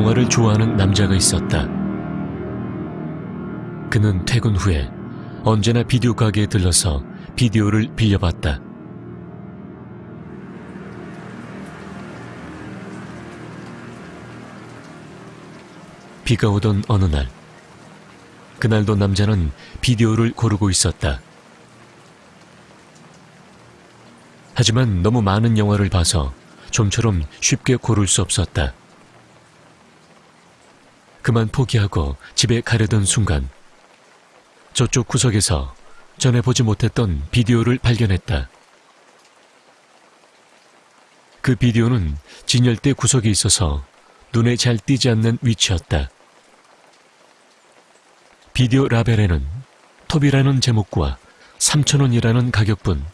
영화를 좋아하는 남자가 있었다. 그는 퇴근 후에 언제나 비디오 가게에 들러서 비디오를 빌려봤다. 비가 오던 어느 날, 그날도 남자는 비디오를 고르고 있었다. 하지만 너무 많은 영화를 봐서 좀처럼 쉽게 고를 수 없었다. 그만 포기하고 집에 가려던 순간 저쪽 구석에서 전에 보지 못했던 비디오를 발견했다. 그 비디오는 진열대 구석에 있어서 눈에 잘 띄지 않는 위치였다. 비디오 라벨에는 톱이라는 제목과 3천원이라는 가격뿐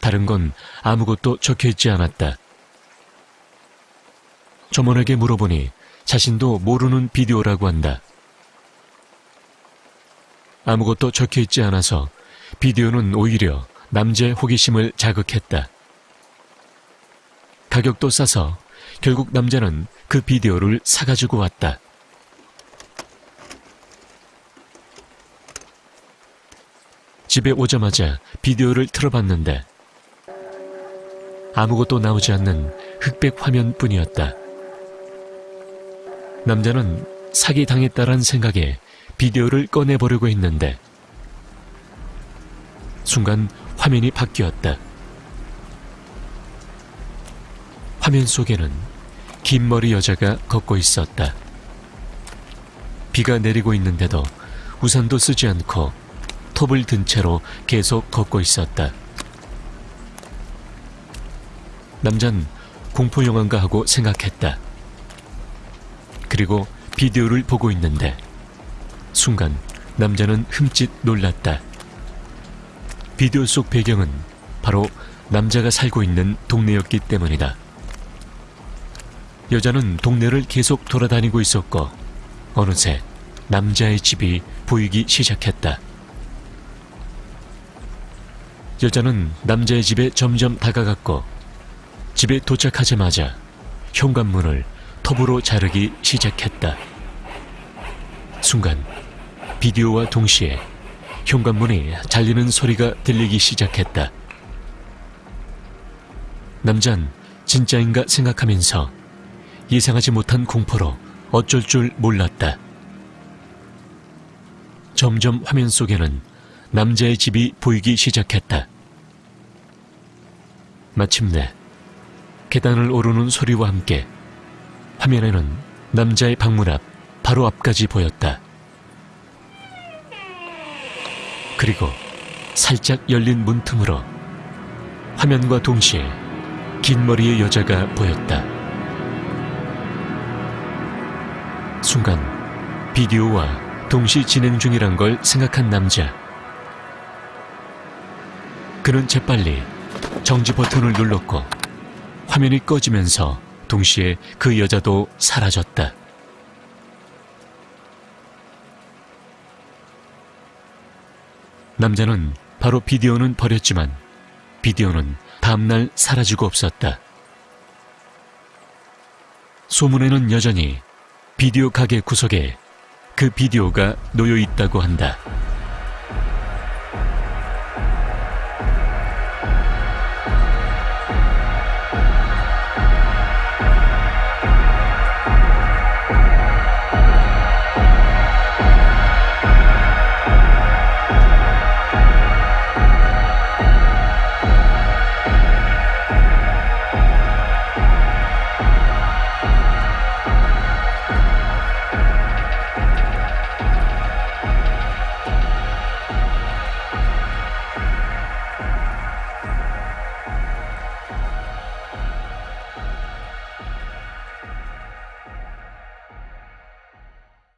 다른 건 아무것도 적혀 있지 않았다. 점원에게 물어보니 자신도 모르는 비디오라고 한다. 아무것도 적혀 있지 않아서 비디오는 오히려 남자의 호기심을 자극했다. 가격도 싸서 결국 남자는 그 비디오를 사가지고 왔다. 집에 오자마자 비디오를 틀어봤는데 아무것도 나오지 않는 흑백 화면뿐이었다. 남자는 사기 당했다란 생각에 비디오를 꺼내보려고 했는데 순간 화면이 바뀌었다. 화면 속에는 긴 머리 여자가 걷고 있었다. 비가 내리고 있는데도 우산도 쓰지 않고 톱을 든 채로 계속 걷고 있었다. 남잔 공포영화인가 하고 생각했다. 그리고 비디오를 보고 있는데 순간 남자는 흠칫 놀랐다. 비디오 속 배경은 바로 남자가 살고 있는 동네였기 때문이다. 여자는 동네를 계속 돌아다니고 있었고 어느새 남자의 집이 보이기 시작했다. 여자는 남자의 집에 점점 다가갔고 집에 도착하자마자 현관문을 톱으로 자르기 시작했다. 순간 비디오와 동시에 현관문이 잘리는 소리가 들리기 시작했다. 남잔 진짜인가 생각하면서 예상하지 못한 공포로 어쩔 줄 몰랐다. 점점 화면 속에는 남자의 집이 보이기 시작했다. 마침내 계단을 오르는 소리와 함께 화면에는 남자의 방문 앞 바로 앞까지 보였다. 그리고 살짝 열린 문틈으로 화면과 동시에 긴 머리의 여자가 보였다. 순간 비디오와 동시 진행 중이란 걸 생각한 남자. 그는 재빨리 정지 버튼을 눌렀고 화면이 꺼지면서 동시에 그 여자도 사라졌다. 남자는 바로 비디오는 버렸지만 비디오는 다음날 사라지고 없었다. 소문에는 여전히 비디오 가게 구석에 그 비디오가 놓여 있다고 한다.